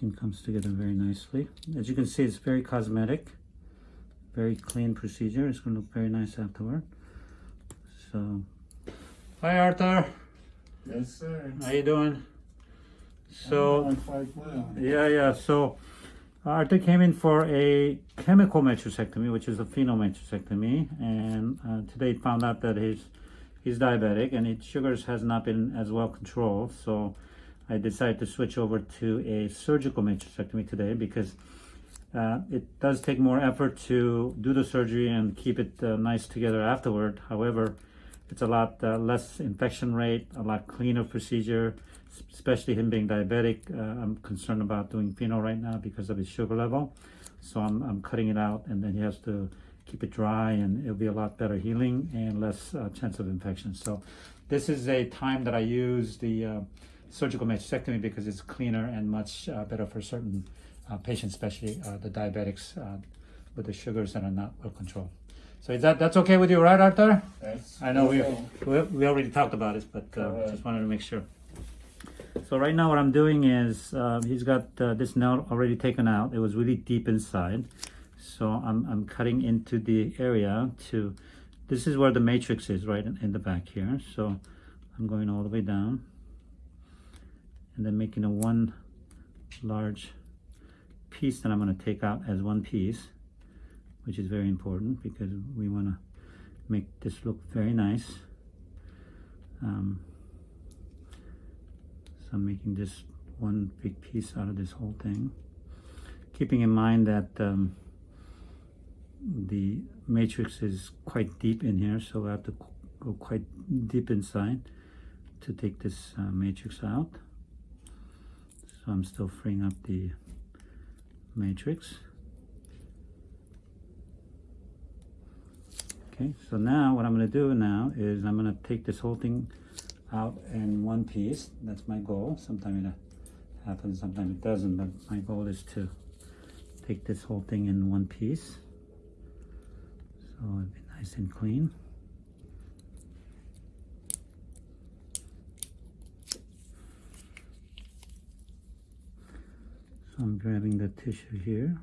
Skin comes together very nicely. As you can see, it's very cosmetic, very clean procedure. It's going to look very nice afterward. So, hi Arthur. Yes, sir. How are you doing? So, well. yeah, yeah. So, Arthur came in for a chemical matrixectomy, which is a phenol matrixectomy, and uh, today found out that he's he's diabetic and his sugars has not been as well controlled. So, I decided to switch over to a surgical matrixectomy today because uh, it does take more effort to do the surgery and keep it uh, nice together afterward. However, it's a lot uh, less infection rate, a lot cleaner procedure, especially him being diabetic. Uh, I'm concerned about doing phenol right now because of his sugar level. So I'm, I'm cutting it out and then he has to keep it dry and it'll be a lot better healing and less uh, chance of infection. So this is a time that I use the uh, surgical matrixectomy because it's cleaner and much uh, better for certain uh, patients, especially uh, the diabetics uh, with the sugars that are not well controlled. So is that that's okay with you, right, Arthur? That's I know we, we we already talked about this, but uh, just wanted to make sure. So right now, what I'm doing is uh, he's got uh, this nail already taken out. It was really deep inside, so I'm I'm cutting into the area to. This is where the matrix is, right in, in the back here. So I'm going all the way down, and then making a one large piece that I'm going to take out as one piece, which is very important because we want to make this look very nice. Um, so I'm making this one big piece out of this whole thing. Keeping in mind that um, the matrix is quite deep in here, so I have to go quite deep inside to take this uh, matrix out. So I'm still freeing up the matrix. Okay, so now what I'm going to do now is I'm going to take this whole thing out in one piece. That's my goal. Sometimes it happens, sometimes it doesn't, but my goal is to take this whole thing in one piece. So it'll be nice and clean. I'm grabbing the tissue here.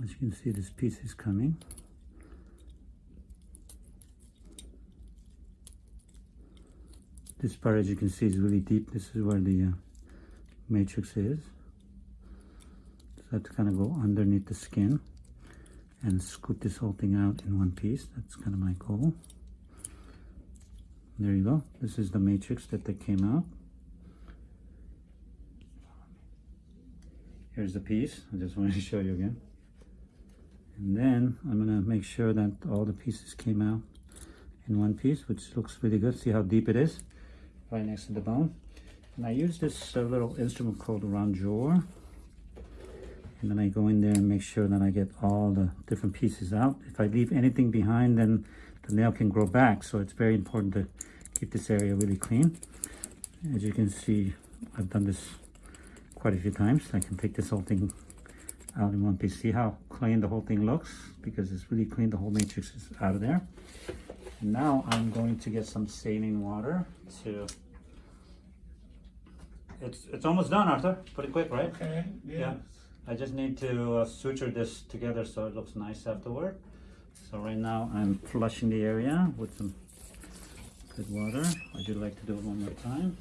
As you can see, this piece is coming. This part, as you can see, is really deep. This is where the uh, matrix is. So I have to kind of go underneath the skin and scoop this whole thing out in one piece. That's kind of my goal. There you go. This is the matrix that they came out. Here's the piece. I just wanted to show you again. And then I'm gonna make sure that all the pieces came out in one piece, which looks really good. See how deep it is? Right next to the bone. And I use this uh, little instrument called a rongeur. And then I go in there and make sure that I get all the different pieces out. If I leave anything behind, then the nail can grow back. So it's very important to keep this area really clean. As you can see, I've done this quite a few times. I can take this whole thing out in one piece. See how clean the whole thing looks? Because it's really clean. The whole matrix is out of there. And now I'm going to get some saline water to... It's, it's almost done, Arthur. Pretty quick, right? Okay, Yeah. I just need to uh, suture this together so it looks nice afterward. So right now I'm flushing the area with some good water. Would you like to do it one more time?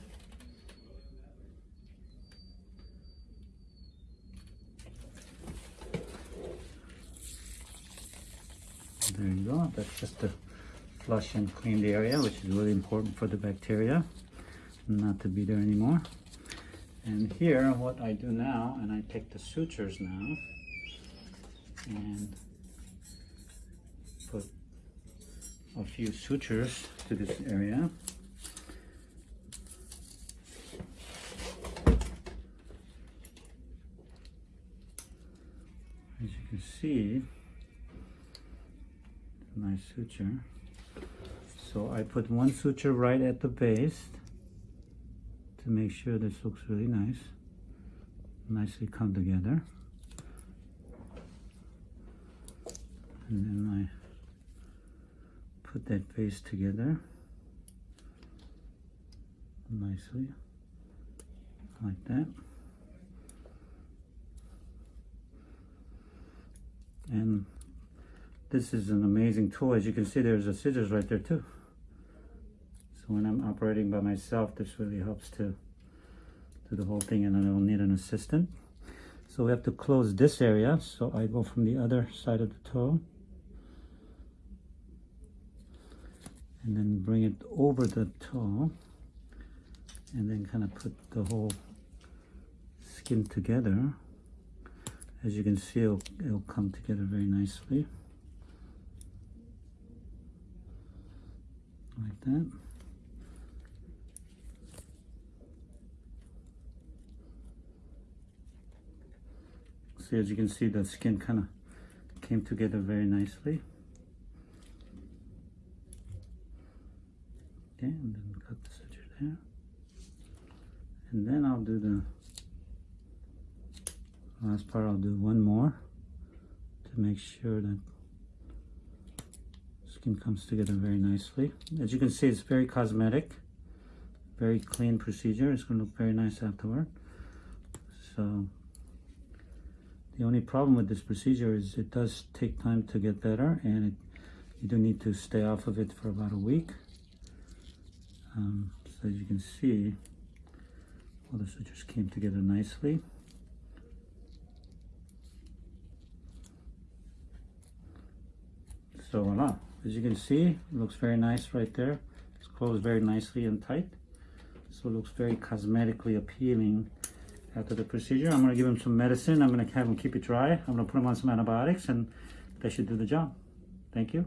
There you go. That's just to flush and clean the area, which is really important for the bacteria not to be there anymore. And here, what I do now, and I take the sutures now and put a few sutures to this area. As you can see, nice suture. So I put one suture right at the base to make sure this looks really nice. nicely come together. And then I put that face together nicely like that. And this is an amazing tool. As you can see, there's a scissors right there too. So when I'm operating by myself, this really helps to do the whole thing and I don't need an assistant. So we have to close this area. So I go from the other side of the toe and then bring it over the toe and then kind of put the whole skin together. As you can see, it'll, it'll come together very nicely. Like that. See, as you can see, the skin kind of came together very nicely. Okay, and then cut the there. And then I'll do the last part, I'll do one more to make sure that skin comes together very nicely. As you can see, it's very cosmetic, very clean procedure. It's going to look very nice afterward. So the only problem with this procedure is it does take time to get better and it, you do need to stay off of it for about a week. Um, so as you can see, all the sutures came together nicely. So voila, as you can see, it looks very nice right there. It's closed very nicely and tight. So it looks very cosmetically appealing after the procedure. I'm gonna give him some medicine. I'm gonna have him keep it dry. I'm gonna put him on some antibiotics and that should do the job. Thank you.